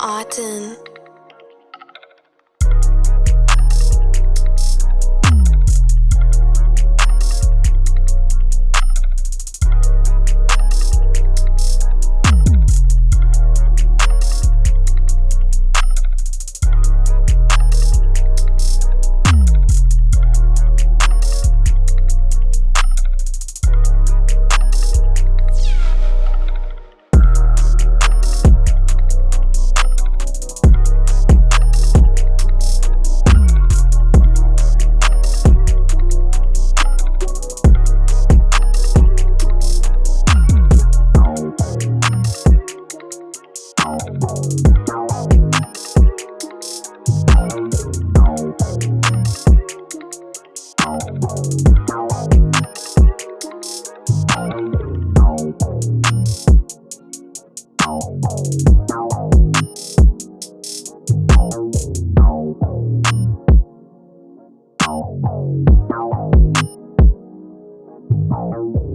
Autumn. Thank you.